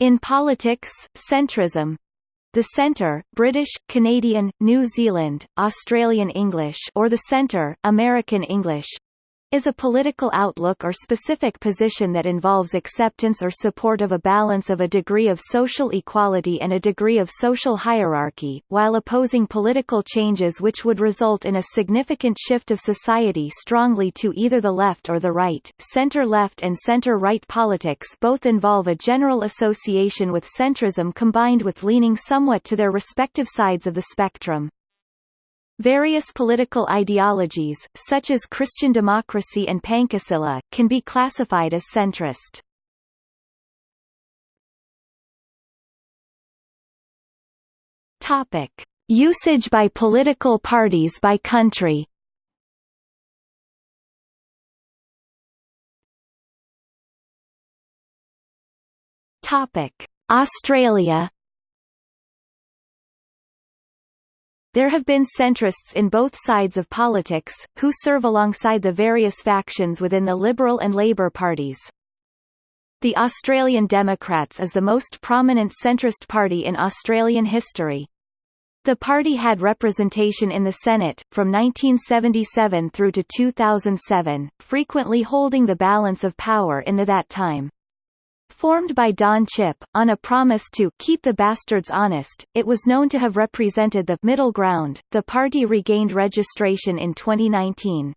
In politics, centrism. The Centre, British, Canadian, New Zealand, Australian English or the Centre, American English, is a political outlook or specific position that involves acceptance or support of a balance of a degree of social equality and a degree of social hierarchy, while opposing political changes which would result in a significant shift of society strongly to either the left or the right. Center-left and center-right politics both involve a general association with centrism combined with leaning somewhat to their respective sides of the spectrum. Various political ideologies, such as Christian democracy and Pancasila, can be classified as centrist. Topic: Usage by political parties by country. Topic: Australia There have been centrists in both sides of politics, who serve alongside the various factions within the Liberal and Labour parties. The Australian Democrats is the most prominent centrist party in Australian history. The party had representation in the Senate, from 1977 through to 2007, frequently holding the balance of power in the that time. Formed by Don Chipp, on a promise to keep the bastards honest, it was known to have represented the middle ground. The party regained registration in 2019.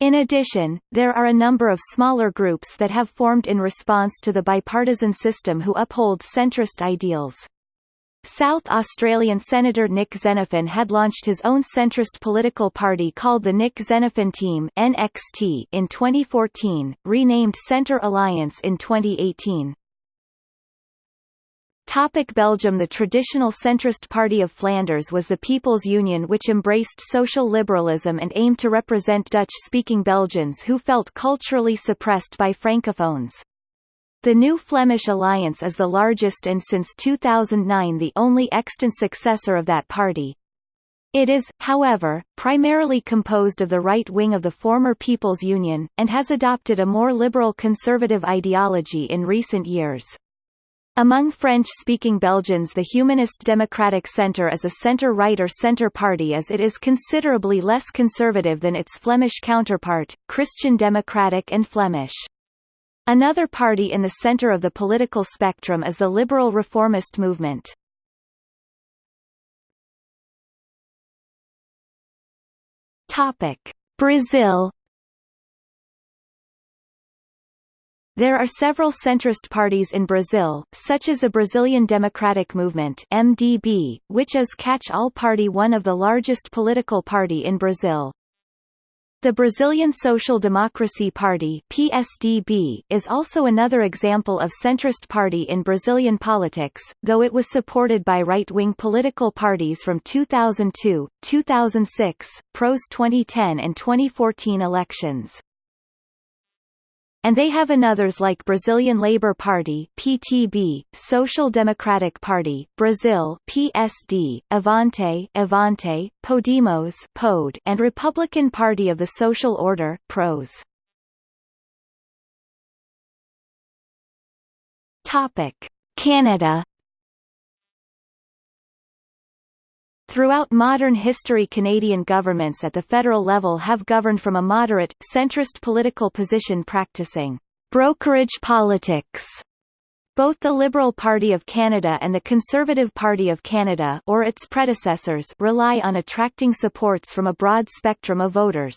In addition, there are a number of smaller groups that have formed in response to the bipartisan system who uphold centrist ideals. South Australian Senator Nick Xenophon had launched his own centrist political party called the Nick Xenophon Team NXT in 2014, renamed Centre Alliance in 2018. Topic Belgium The traditional centrist party of Flanders was the People's Union which embraced social liberalism and aimed to represent Dutch-speaking Belgians who felt culturally suppressed by Francophones. The New Flemish Alliance is the largest and since 2009 the only extant successor of that party. It is, however, primarily composed of the right wing of the former People's Union, and has adopted a more liberal conservative ideology in recent years. Among French-speaking Belgians the Humanist Democratic Centre is a centre-right or centre party as it is considerably less conservative than its Flemish counterpart, Christian Democratic and Flemish. Another party in the center of the political spectrum is the liberal reformist movement. Topic: Brazil There are several centrist parties in Brazil, such as the Brazilian Democratic Movement MDB, which is catch-all party one of the largest political party in Brazil. The Brazilian Social Democracy Party PSDB is also another example of centrist party in Brazilian politics, though it was supported by right-wing political parties from 2002, 2006, PRO's 2010 and 2014 elections and they have anothers like Brazilian Labour Party (PTB), Social Democratic Party (Brazil) (PSD), Avante (Avante), Podemos (POD), and Republican Party of the Social Order (PROS). Topic: Canada Throughout modern history Canadian governments at the federal level have governed from a moderate, centrist political position practicing brokerage politics. Both the Liberal Party of Canada and the Conservative Party of Canada or its predecessors rely on attracting supports from a broad spectrum of voters.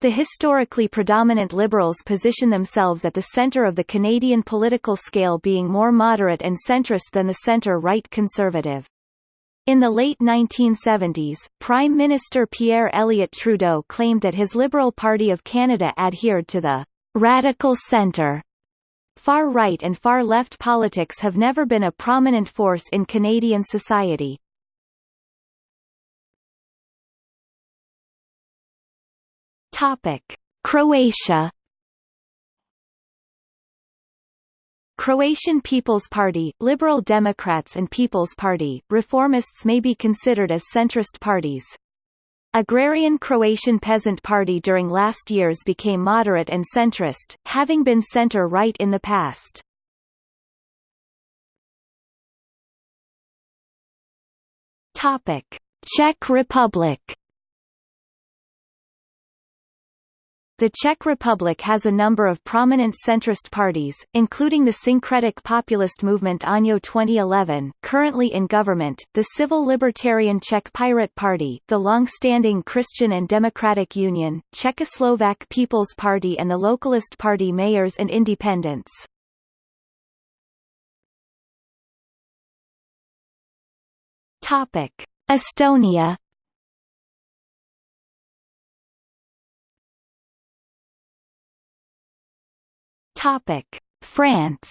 The historically predominant Liberals position themselves at the centre of the Canadian political scale being more moderate and centrist than the centre-right Conservative. In the late 1970s, Prime Minister Pierre Elliott Trudeau claimed that his Liberal Party of Canada adhered to the radical centre. Far-right and far-left politics have never been a prominent force in Canadian society. Croatia Croatian People's Party, Liberal Democrats and People's Party, reformists may be considered as centrist parties. Agrarian Croatian Peasant Party during last years became moderate and centrist, having been center-right in the past. Czech Republic The Czech Republic has a number of prominent centrist parties, including the syncretic populist movement ANO 2011 currently in government, the civil libertarian Czech Pirate Party, the long-standing Christian and Democratic Union, Czechoslovak People's Party and the Localist Party Mayors and Independents. Estonia Topic: France.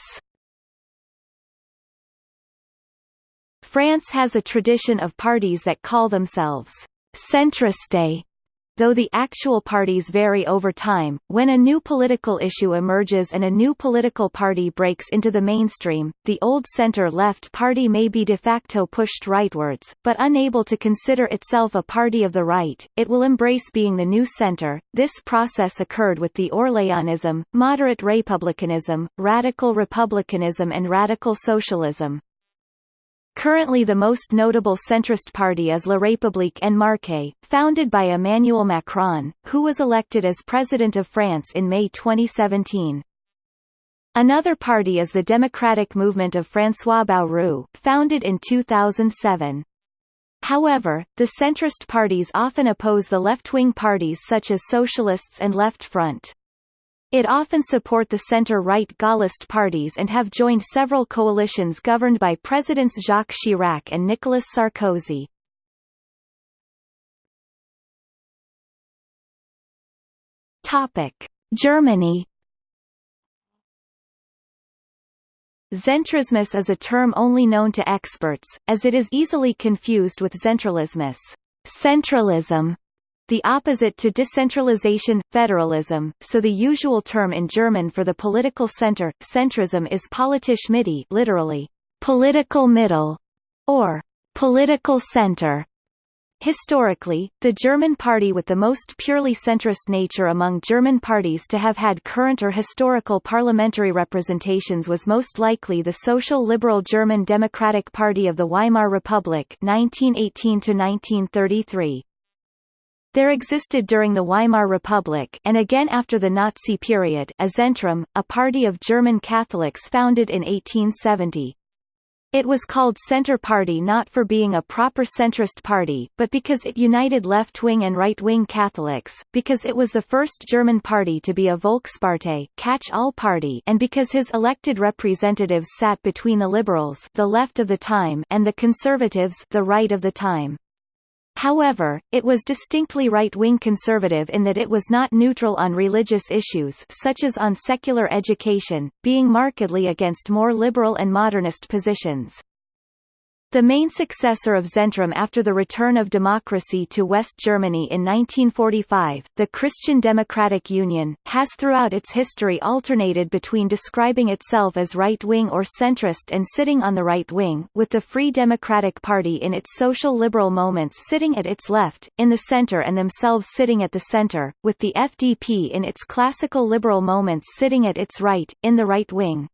France has a tradition of parties that call themselves centriste Though the actual parties vary over time, when a new political issue emerges and a new political party breaks into the mainstream, the old center-left party may be de facto pushed rightwards, but unable to consider itself a party of the right, it will embrace being the new center. This process occurred with the Orléanism, moderate republicanism, radical republicanism and radical socialism. Currently the most notable centrist party is La République en Marche, founded by Emmanuel Macron, who was elected as President of France in May 2017. Another party is the Democratic Movement of François Bayrou, founded in 2007. However, the centrist parties often oppose the left-wing parties such as Socialists and Left Front. It often support the centre-right Gaullist parties and have joined several coalitions governed by Presidents Jacques Chirac and Nicolas Sarkozy. Germany. Zentrismus is a term only known to experts, as it is easily confused with zentralismus, centralism, the opposite to decentralization, federalism, so the usual term in German for the political center, centrism is politisch Mitte literally, political middle, or political center. Historically, the German party with the most purely centrist nature among German parties to have had current or historical parliamentary representations was most likely the Social Liberal German Democratic Party of the Weimar Republic 1918 -1933. There existed during the Weimar Republic and again after the Nazi period a Zentrum, a party of German Catholics founded in 1870. It was called Centre Party not for being a proper centrist party, but because it united left-wing and right-wing Catholics, because it was the first German party to be a Volkspartei catch-all party and because his elected representatives sat between the liberals the left of the time and the conservatives the right of the time. However, it was distinctly right-wing conservative in that it was not neutral on religious issues such as on secular education, being markedly against more liberal and modernist positions. The main successor of Zentrum after the return of democracy to West Germany in 1945, the Christian Democratic Union, has throughout its history alternated between describing itself as right-wing or centrist and sitting on the right wing, with the Free Democratic Party in its social liberal moments sitting at its left, in the center and themselves sitting at the center, with the FDP in its classical liberal moments sitting at its right, in the right wing.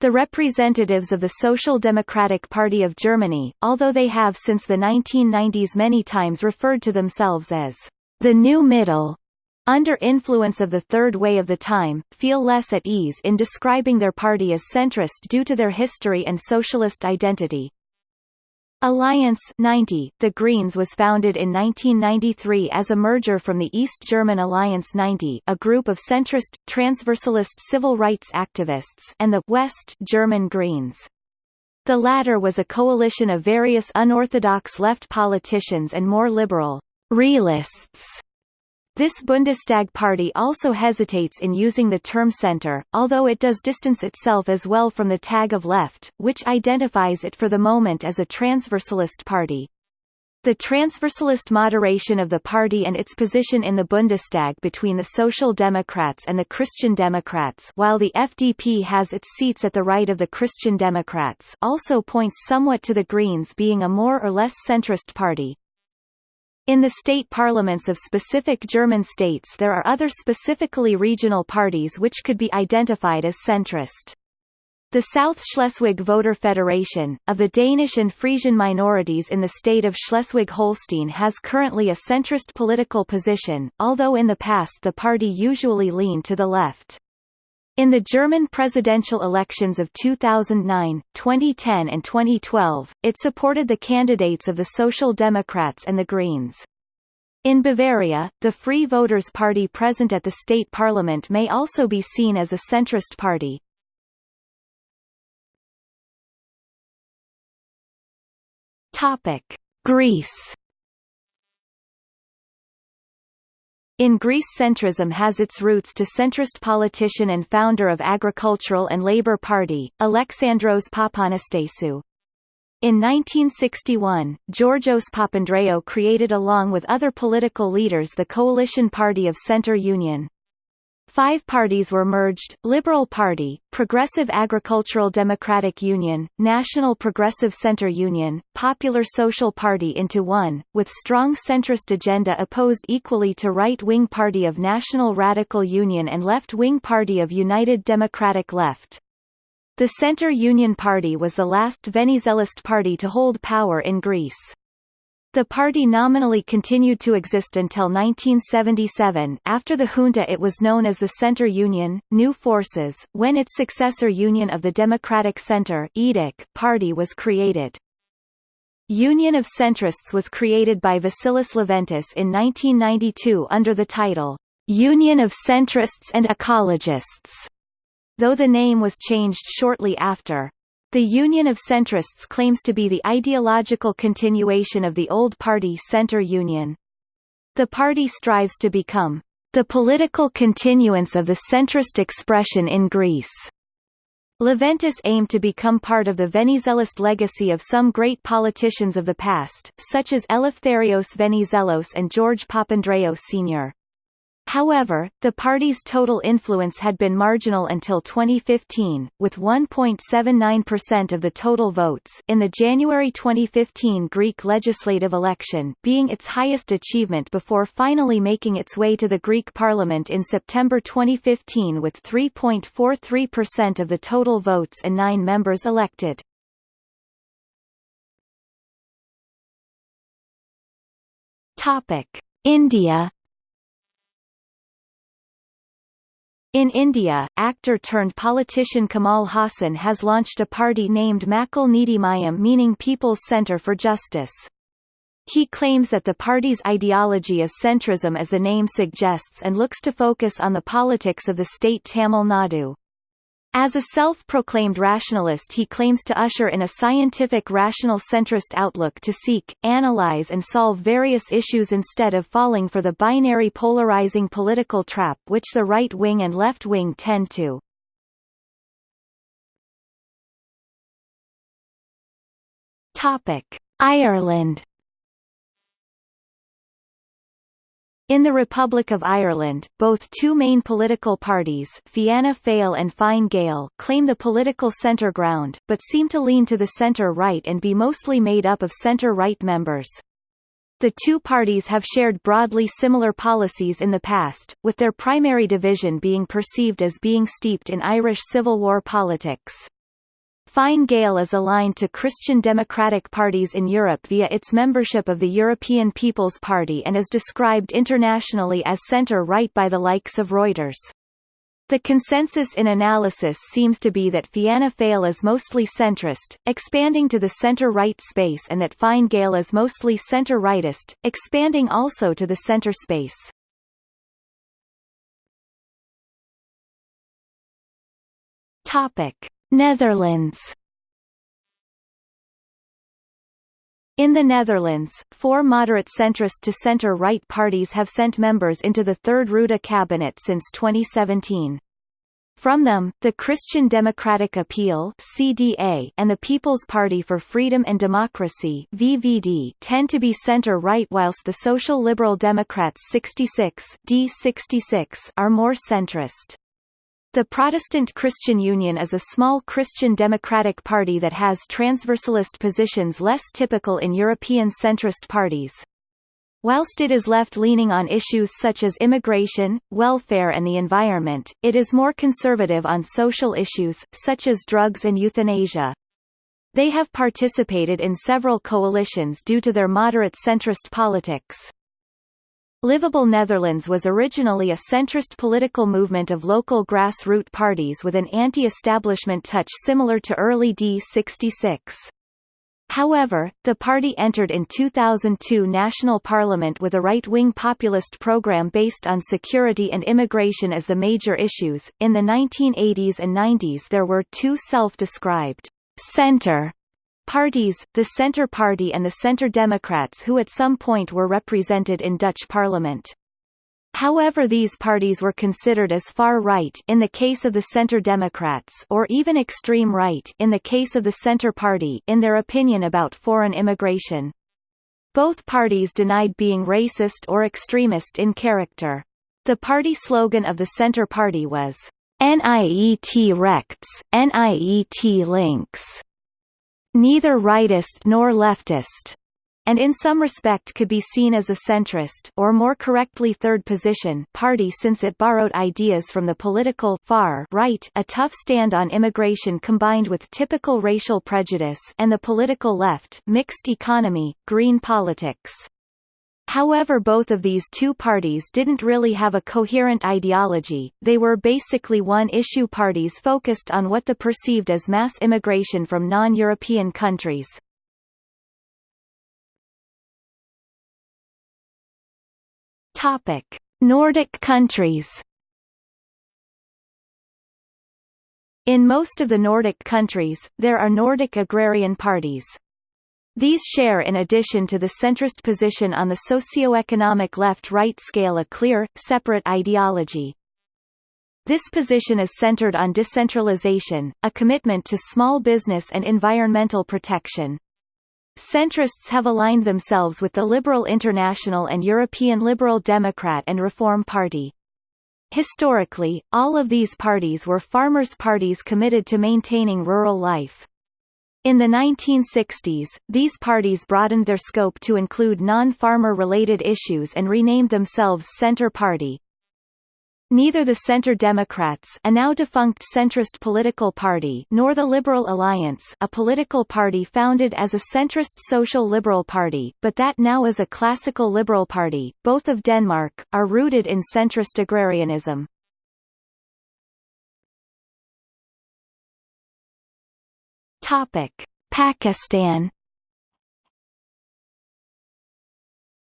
The representatives of the Social Democratic Party of Germany, although they have since the 1990s many times referred to themselves as the New Middle, under influence of the Third Way of the Time, feel less at ease in describing their party as centrist due to their history and socialist identity. Alliance 90, The Greens was founded in 1993 as a merger from the East German Alliance 90 a group of centrist, transversalist civil rights activists and the West German Greens. The latter was a coalition of various unorthodox left politicians and more liberal realists this Bundestag party also hesitates in using the term center, although it does distance itself as well from the tag of left, which identifies it for the moment as a transversalist party. The transversalist moderation of the party and its position in the Bundestag between the Social Democrats and the Christian Democrats while the FDP has its seats at the right of the Christian Democrats also points somewhat to the Greens being a more or less centrist party. In the state parliaments of specific German states there are other specifically regional parties which could be identified as centrist. The South Schleswig Voter Federation, of the Danish and Frisian minorities in the state of Schleswig-Holstein has currently a centrist political position, although in the past the party usually leaned to the left. In the German presidential elections of 2009, 2010 and 2012, it supported the candidates of the Social Democrats and the Greens. In Bavaria, the Free Voters Party present at the state parliament may also be seen as a centrist party. Topic: Greece. In Greece centrism has its roots to centrist politician and founder of Agricultural and Labour Party, Alexandros Papanastasiou. In 1961, Georgios Papandreou created along with other political leaders the coalition party of Centre Union. Five parties were merged, Liberal Party, Progressive Agricultural Democratic Union, National Progressive Centre Union, Popular Social Party into one, with strong centrist agenda opposed equally to right-wing Party of National Radical Union and left-wing Party of United Democratic Left. The Centre Union Party was the last Venizelist party to hold power in Greece. The party nominally continued to exist until 1977 after the junta it was known as the Centre Union, New Forces, when its successor Union of the Democratic Centre party was created. Union of Centrists was created by Vasilis Leventis in 1992 under the title, Union of Centrists and Ecologists, though the name was changed shortly after. The Union of Centrists claims to be the ideological continuation of the old party Centre Union. The party strives to become the political continuance of the centrist expression in Greece. Leventis aimed to become part of the Venizelist legacy of some great politicians of the past, such as Eleftherios Venizelos and George Papandreou Sr. However, the party's total influence had been marginal until 2015, with 1.79% of the total votes in the January 2015 Greek legislative election being its highest achievement before finally making its way to the Greek parliament in September 2015 with 3.43% of the total votes and nine members elected. India In India, actor-turned-politician Kamal Haasan has launched a party named Makkal Needhi Maiam meaning People's Centre for Justice. He claims that the party's ideology is centrism as the name suggests and looks to focus on the politics of the state Tamil Nadu. As a self-proclaimed rationalist he claims to usher in a scientific rational centrist outlook to seek, analyze and solve various issues instead of falling for the binary polarizing political trap which the right wing and left wing tend to. Ireland In the Republic of Ireland, both two main political parties Fianna Fáil and Fine Gael claim the political centre ground, but seem to lean to the centre-right and be mostly made up of centre-right members. The two parties have shared broadly similar policies in the past, with their primary division being perceived as being steeped in Irish Civil War politics. Fine Gael is aligned to Christian democratic parties in Europe via its membership of the European People's Party and is described internationally as centre-right by the likes of Reuters. The consensus in analysis seems to be that Fianna Fáil is mostly centrist, expanding to the centre-right space and that Fine Gael is mostly centre-rightist, expanding also to the centre space. Topic. Netherlands In the Netherlands, four moderate centrist to centre-right parties have sent members into the Third Rutte cabinet since 2017. From them, the Christian Democratic Appeal (CDA) and the People's Party for Freedom and Democracy (VVD) tend to be center-right, whilst the Social Liberal Democrats 66 D66 are more centrist. The Protestant Christian Union is a small Christian democratic party that has transversalist positions less typical in European centrist parties. Whilst it is left-leaning on issues such as immigration, welfare and the environment, it is more conservative on social issues, such as drugs and euthanasia. They have participated in several coalitions due to their moderate centrist politics. Livable Netherlands was originally a centrist political movement of local grassroots parties with an anti-establishment touch similar to early D66. However, the party entered in 2002 national parliament with a right-wing populist program based on security and immigration as the major issues. In the 1980s and 90s there were two self-described center parties, the Centre Party and the Centre Democrats who at some point were represented in Dutch parliament. However these parties were considered as far right in the case of the Centre Democrats or even extreme right in the case of the Centre Party in their opinion about foreign immigration. Both parties denied being racist or extremist in character. The party slogan of the Centre Party was, NIET Rechts, NIET Links, neither rightist nor leftist and in some respect could be seen as a centrist or more correctly third position party since it borrowed ideas from the political far right a tough stand on immigration combined with typical racial prejudice and the political left mixed economy, green politics. However both of these two parties didn't really have a coherent ideology, they were basically one-issue parties focused on what the perceived as mass immigration from non-European countries. Nordic countries. In most of the Nordic countries, there are Nordic agrarian parties. These share in addition to the centrist position on the socio-economic left-right scale a clear, separate ideology. This position is centered on decentralization, a commitment to small business and environmental protection. Centrists have aligned themselves with the Liberal International and European Liberal Democrat and Reform Party. Historically, all of these parties were farmers' parties committed to maintaining rural life. In the 1960s, these parties broadened their scope to include non-farmer related issues and renamed themselves Centre Party. Neither the Centre Democrats a now defunct centrist political party nor the Liberal Alliance a political party founded as a centrist social liberal party, but that now is a classical liberal party, both of Denmark, are rooted in centrist agrarianism. Pakistan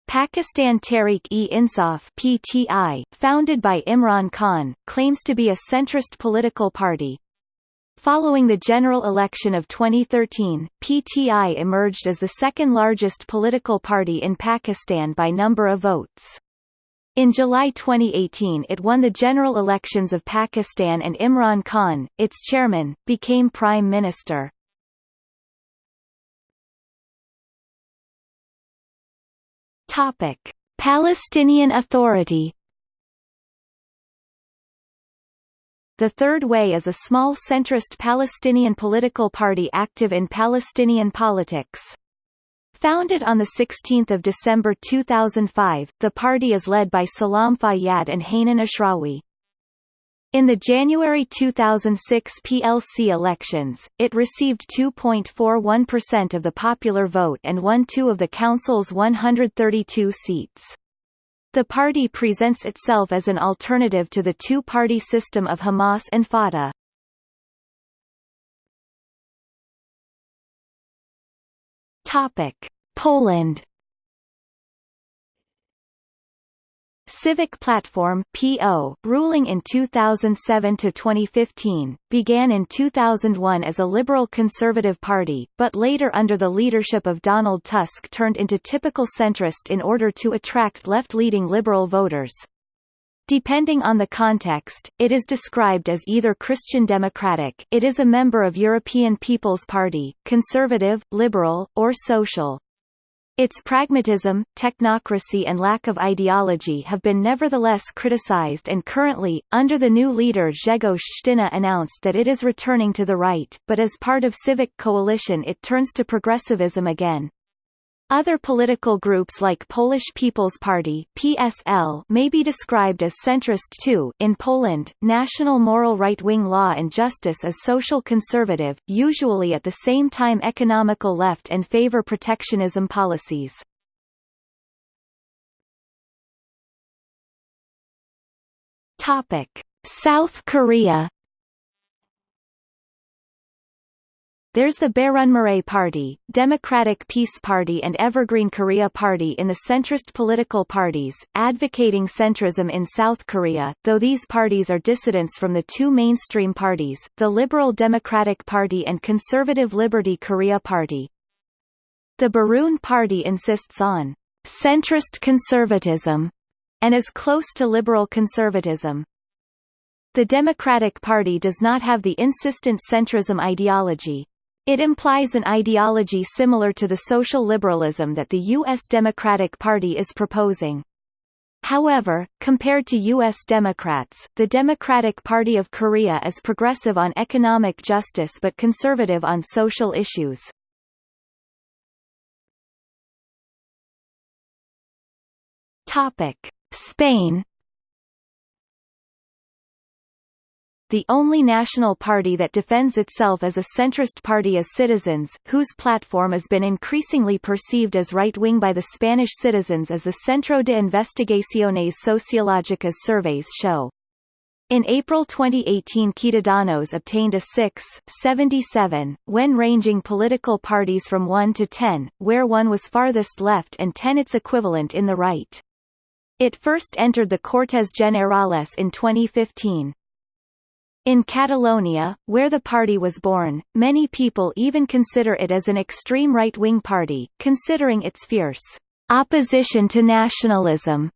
Pakistan Tehreek-e-Insaf (PTI), founded by Imran Khan, claims to be a centrist political party. Following the general election of 2013, PTI emerged as the second largest political party in Pakistan by number of votes. In July 2018 it won the general elections of Pakistan and Imran Khan, its chairman, became prime minister. Topic: Palestinian Authority The Third Way is a small centrist Palestinian political party active in Palestinian politics. Founded on 16 December 2005, the party is led by Salam Fayyad and Hanan Ashrawi. In the January 2006 PLC elections, it received 2.41% of the popular vote and won two of the council's 132 seats. The party presents itself as an alternative to the two-party system of Hamas and Fatah. Poland Civic Platform (PO), ruling in 2007 to 2015, began in 2001 as a liberal conservative party, but later under the leadership of Donald Tusk turned into typical centrist in order to attract left-leading liberal voters. Depending on the context, it is described as either Christian Democratic it is a member of European People's Party, conservative, liberal, or social. Its pragmatism, technocracy and lack of ideology have been nevertheless criticized and currently, under the new leader Grzegorz Schetyna announced that it is returning to the right, but as part of Civic Coalition it turns to progressivism again. Other political groups like Polish People's Party (PSL) may be described as centrist too. In Poland, national moral right-wing law and justice is social conservative, usually at the same time economical left and favor protectionism policies. Topic: South Korea There's the Bareunmirae Party, Democratic Peace Party and Evergreen Korea Party in the centrist political parties, advocating centrism in South Korea, though these parties are dissidents from the two mainstream parties, the Liberal Democratic Party and Conservative Liberty Korea Party. The Bareun Party insists on centrist conservatism and is close to liberal conservatism. The Democratic Party does not have the insistent centrism ideology, it implies an ideology similar to the social liberalism that the U.S. Democratic Party is proposing. However, compared to U.S. Democrats, the Democratic Party of Korea is progressive on economic justice but conservative on social issues. Spain the only national party that defends itself as a centrist party is Citizens, whose platform has been increasingly perceived as right-wing by the Spanish citizens as the Centro de Investigaciones Sociológicas surveys show. In April 2018 Ciudadanos obtained a 6.77, when ranging political parties from 1 to 10, where 1 was farthest left and 10 its equivalent in the right. It first entered the Cortes Generales in 2015. In Catalonia, where the party was born, many people even consider it as an extreme right-wing party, considering its fierce opposition to nationalism.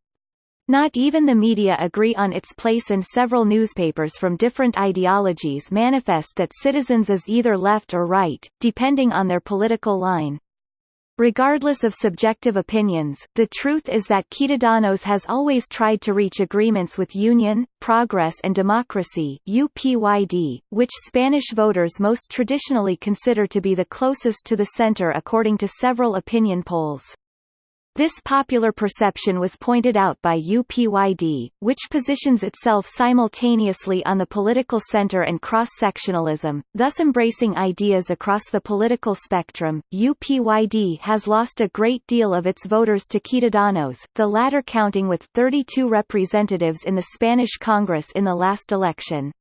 Not even the media agree on its place and several newspapers from different ideologies manifest that Citizens is either left or right, depending on their political line. Regardless of subjective opinions, the truth is that Ciudadanos has always tried to reach agreements with Union, Progress and Democracy UPYD, which Spanish voters most traditionally consider to be the closest to the center according to several opinion polls. This popular perception was pointed out by UPYD, which positions itself simultaneously on the political center and cross-sectionalism, thus embracing ideas across the political spectrum. UPYD has lost a great deal of its voters to Ciudadanos, the latter counting with 32 representatives in the Spanish Congress in the last election.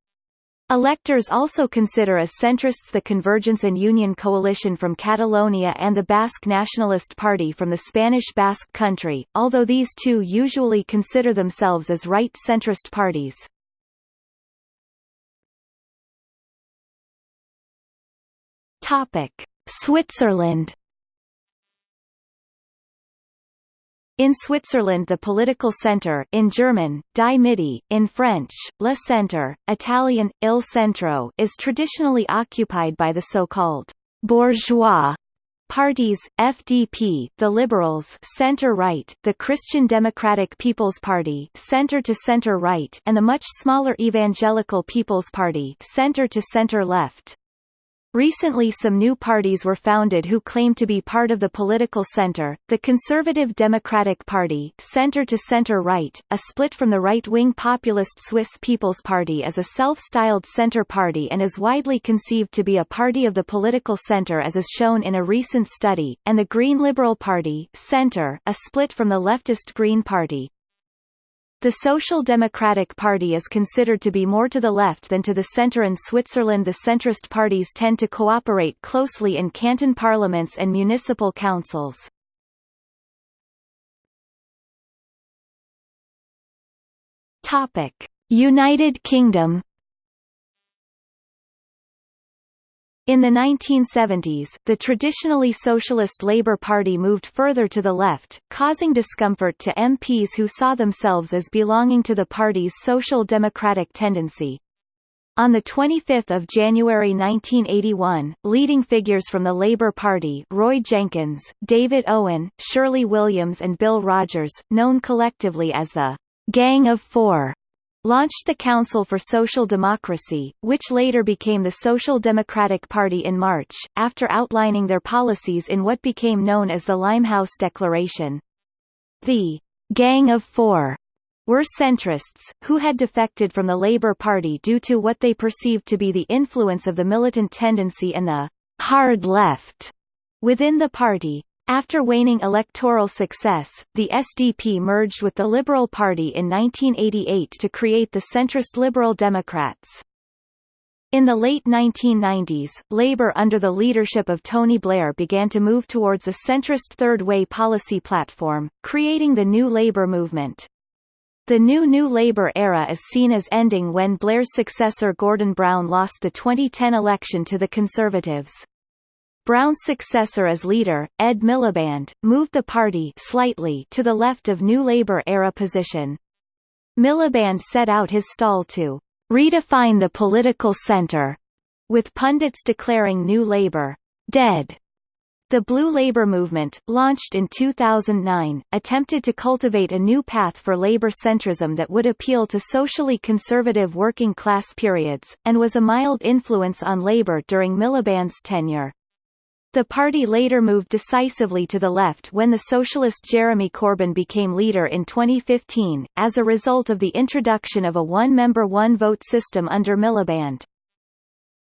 Electors also consider as centrists the Convergence and Union coalition from Catalonia and the Basque Nationalist Party from the Spanish Basque Country, although these two usually consider themselves as right-centrist parties. Switzerland In Switzerland the political centre in German, Die Mitte, in French, Le Centre, Italian, Il Centro is traditionally occupied by the so-called bourgeois parties, FDP, the Liberals center-right, the Christian Democratic People's Party center-to-center-right and the much smaller Evangelical People's Party center-to-center-left. Recently some new parties were founded who claim to be part of the political center, the Conservative Democratic Party center to center-right, a split from the right-wing populist Swiss People's Party as a self-styled center party and is widely conceived to be a party of the political center as is shown in a recent study, and the Green Liberal Party center, a split from the leftist Green Party. The Social Democratic Party is considered to be more to the left than to the centre in Switzerland the centrist parties tend to cooperate closely in canton parliaments and municipal councils. United Kingdom In the 1970s, the traditionally socialist Labour Party moved further to the left, causing discomfort to MPs who saw themselves as belonging to the party's social democratic tendency. On 25 January 1981, leading figures from the Labour Party Roy Jenkins, David Owen, Shirley Williams and Bill Rogers, known collectively as the «Gang of Four», launched the Council for Social Democracy, which later became the Social Democratic Party in March, after outlining their policies in what became known as the Limehouse Declaration. The Gang of Four were centrists, who had defected from the Labour Party due to what they perceived to be the influence of the militant tendency and the hard left within the party. After waning electoral success, the SDP merged with the Liberal Party in 1988 to create the centrist Liberal Democrats. In the late 1990s, Labour under the leadership of Tony Blair began to move towards a centrist third way policy platform, creating the New Labour movement. The new New Labour era is seen as ending when Blair's successor Gordon Brown lost the 2010 election to the Conservatives. Brown's successor as leader, Ed Miliband, moved the party slightly to the left of New Labour-era position. Miliband set out his stall to redefine the political centre, with pundits declaring New Labour dead. The Blue Labour movement, launched in 2009, attempted to cultivate a new path for Labour centrism that would appeal to socially conservative working-class periods, and was a mild influence on Labour during Miliband's tenure. The party later moved decisively to the left when the socialist Jeremy Corbyn became leader in 2015, as a result of the introduction of a one-member one-vote system under Miliband.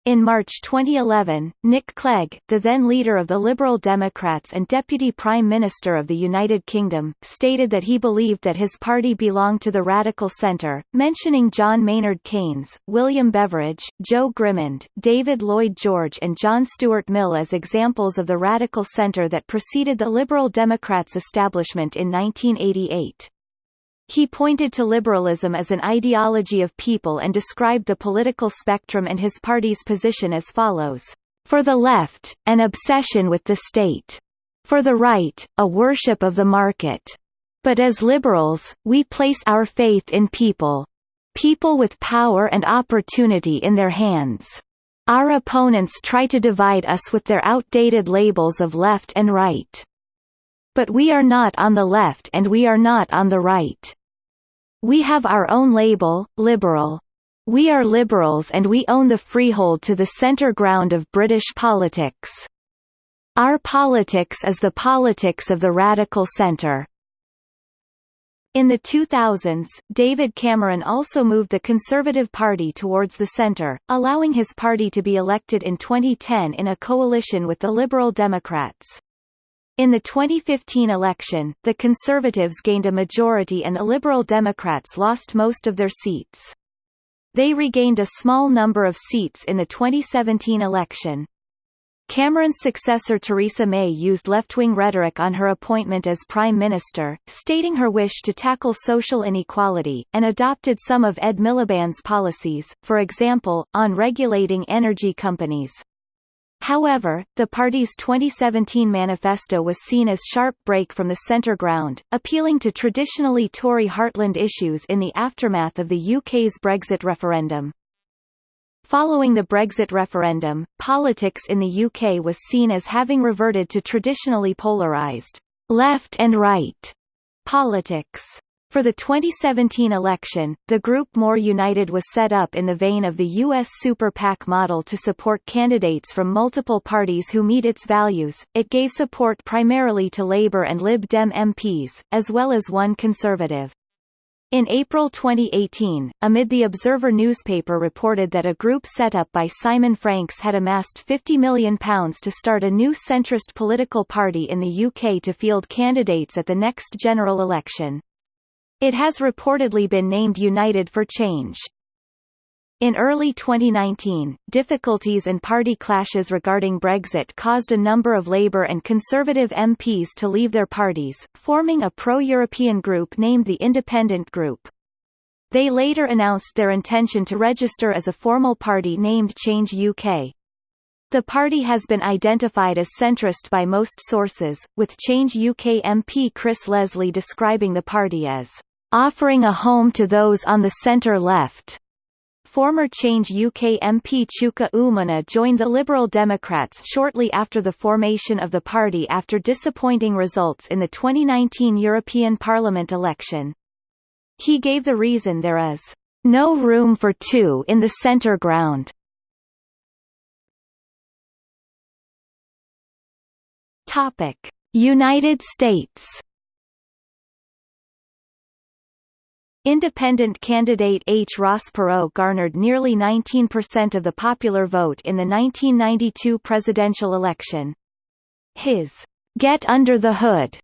In March 2011, Nick Clegg, the then leader of the Liberal Democrats and Deputy Prime Minister of the United Kingdom, stated that he believed that his party belonged to the radical centre, mentioning John Maynard Keynes, William Beveridge, Joe Grimond, David Lloyd George and John Stuart Mill as examples of the radical centre that preceded the Liberal Democrats' establishment in 1988. He pointed to liberalism as an ideology of people and described the political spectrum and his party's position as follows. For the left, an obsession with the state. For the right, a worship of the market. But as liberals, we place our faith in people. People with power and opportunity in their hands. Our opponents try to divide us with their outdated labels of left and right. But we are not on the left and we are not on the right. We have our own label, liberal. We are liberals and we own the freehold to the centre ground of British politics. Our politics is the politics of the radical centre. In the 2000s, David Cameron also moved the Conservative Party towards the centre, allowing his party to be elected in 2010 in a coalition with the Liberal Democrats. In the 2015 election, the Conservatives gained a majority and the Liberal Democrats lost most of their seats. They regained a small number of seats in the 2017 election. Cameron's successor Theresa May used left-wing rhetoric on her appointment as Prime Minister, stating her wish to tackle social inequality, and adopted some of Ed Miliband's policies, for example, on regulating energy companies. However, the party's 2017 manifesto was seen as sharp break from the centre ground, appealing to traditionally Tory heartland issues in the aftermath of the UK's Brexit referendum. Following the Brexit referendum, politics in the UK was seen as having reverted to traditionally polarised left and right politics. For the 2017 election, the group More United was set up in the vein of the U.S. Super PAC model to support candidates from multiple parties who meet its values. It gave support primarily to Labour and Lib Dem MPs, as well as one Conservative. In April 2018, amid the Observer newspaper reported that a group set up by Simon Franks had amassed £50 million to start a new centrist political party in the UK to field candidates at the next general election. It has reportedly been named United for Change. In early 2019, difficulties and party clashes regarding Brexit caused a number of Labour and Conservative MPs to leave their parties, forming a pro-European group named the Independent Group. They later announced their intention to register as a formal party named Change UK. The party has been identified as centrist by most sources, with Change UK MP Chris Leslie describing the party as offering a home to those on the centre-left. Former Change UK MP Chuka Umunna joined the Liberal Democrats shortly after the formation of the party after disappointing results in the 2019 European Parliament election. He gave the reason there is no room for two in the center ground. Topic: United States. Independent candidate H. Ross Perot garnered nearly 19% of the popular vote in the 1992 presidential election. His Get Under the Hood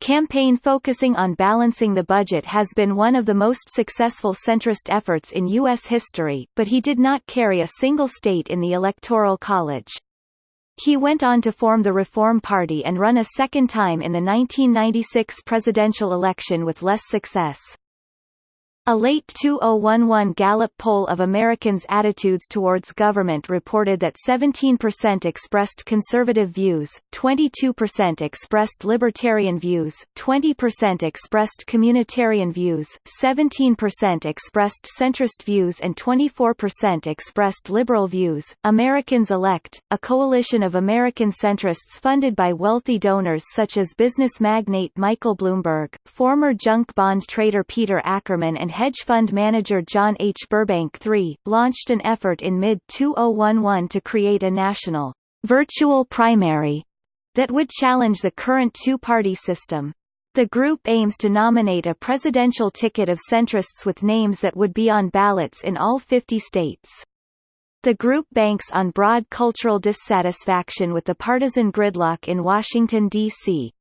campaign focusing on balancing the budget has been one of the most successful centrist efforts in U.S. history, but he did not carry a single state in the Electoral College. He went on to form the Reform Party and run a second time in the 1996 presidential election with less success. A late 2011 Gallup poll of Americans' attitudes towards government reported that 17% expressed conservative views, 22% expressed libertarian views, 20% expressed communitarian views, 17% expressed centrist views and 24% expressed liberal views. Americans Elect, a coalition of American centrists funded by wealthy donors such as business magnate Michael Bloomberg, former junk bond trader Peter Ackerman and hedge fund manager John H. Burbank III, launched an effort in mid-2011 to create a national virtual primary that would challenge the current two-party system. The group aims to nominate a presidential ticket of centrists with names that would be on ballots in all 50 states. The group banks on broad cultural dissatisfaction with the partisan gridlock in Washington, D.C.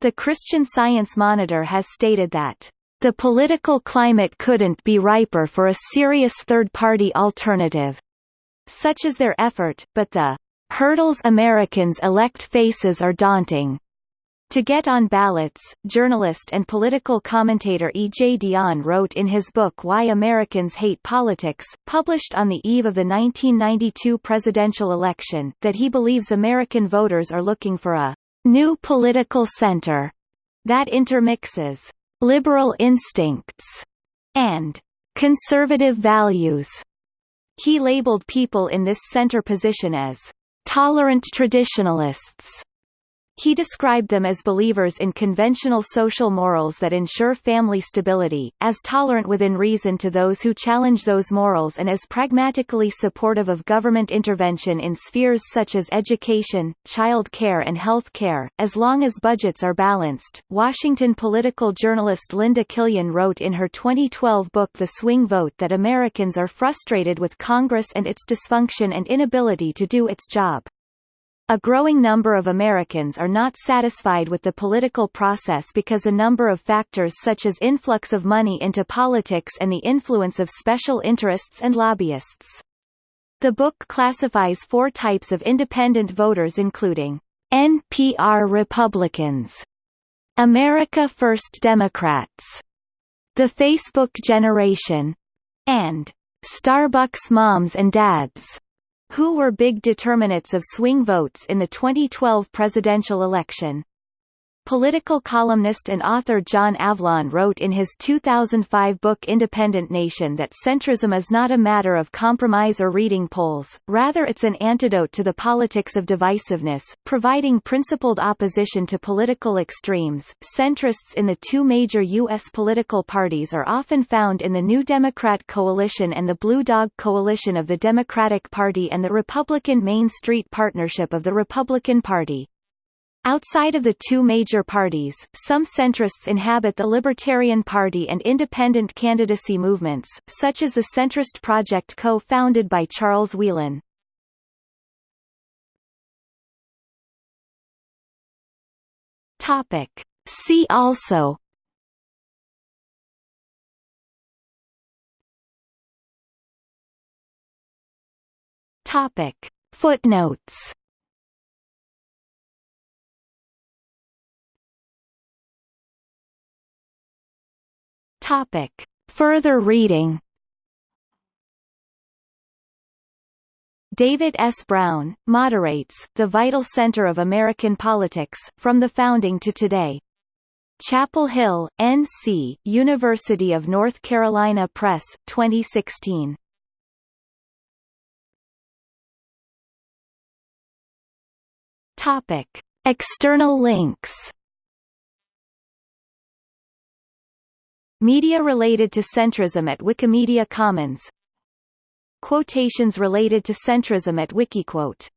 The Christian Science Monitor has stated that the political climate couldn't be riper for a serious third-party alternative. Such is their effort, but the hurdles Americans elect faces are daunting. To get on ballots, journalist and political commentator E. J. Dionne wrote in his book Why Americans Hate Politics, published on the eve of the 1992 presidential election, that he believes American voters are looking for a new political center that intermixes liberal instincts, and conservative values. He labeled people in this center position as tolerant traditionalists he described them as believers in conventional social morals that ensure family stability, as tolerant within reason to those who challenge those morals and as pragmatically supportive of government intervention in spheres such as education, child care and health care, as long as budgets are balanced. Washington political journalist Linda Killian wrote in her 2012 book The Swing Vote that Americans are frustrated with Congress and its dysfunction and inability to do its job. A growing number of Americans are not satisfied with the political process because a number of factors such as influx of money into politics and the influence of special interests and lobbyists. The book classifies four types of independent voters including NPR Republicans, America First Democrats, the Facebook Generation, and Starbucks Moms and Dads who were big determinants of swing votes in the 2012 presidential election. Political columnist and author John Avlon wrote in his 2005 book Independent Nation that centrism is not a matter of compromise or reading polls, rather it's an antidote to the politics of divisiveness, providing principled opposition to political extremes. Centrists in the two major U.S. political parties are often found in the New Democrat Coalition and the Blue Dog Coalition of the Democratic Party and the Republican Main Street Partnership of the Republican Party. Outside of the two major parties, some centrists inhabit the Libertarian Party and independent candidacy movements, such as the Centrist Project co-founded by Charles Wheelan. Topic. See also Topic. Footnotes Topic. Further reading David S. Brown, moderates, The Vital Center of American Politics, From the Founding to Today. Chapel Hill, N.C., University of North Carolina Press, 2016. Topic. External links Media related to centrism at Wikimedia Commons. Quotations related to centrism at Wikiquote